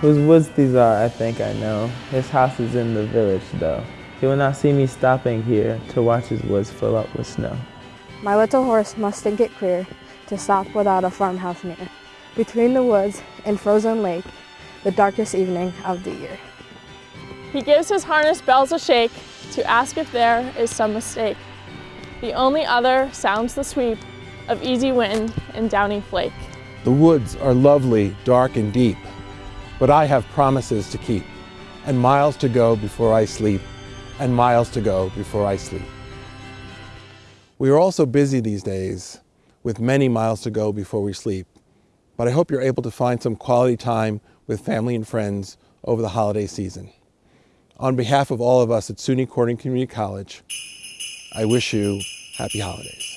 Whose woods these are, I think I know. His house is in the village, though. He will not see me stopping here to watch his woods fill up with snow. My little horse must think it queer to stop without a farmhouse near. Between the woods and frozen lake, the darkest evening of the year. He gives his harness bells a shake to ask if there is some mistake. The only other sounds the sweep of easy wind and downy flake. The woods are lovely, dark and deep, but I have promises to keep, and miles to go before I sleep, and miles to go before I sleep. We are also busy these days with many miles to go before we sleep, but I hope you're able to find some quality time with family and friends over the holiday season. On behalf of all of us at SUNY Corning Community College, I wish you happy holidays.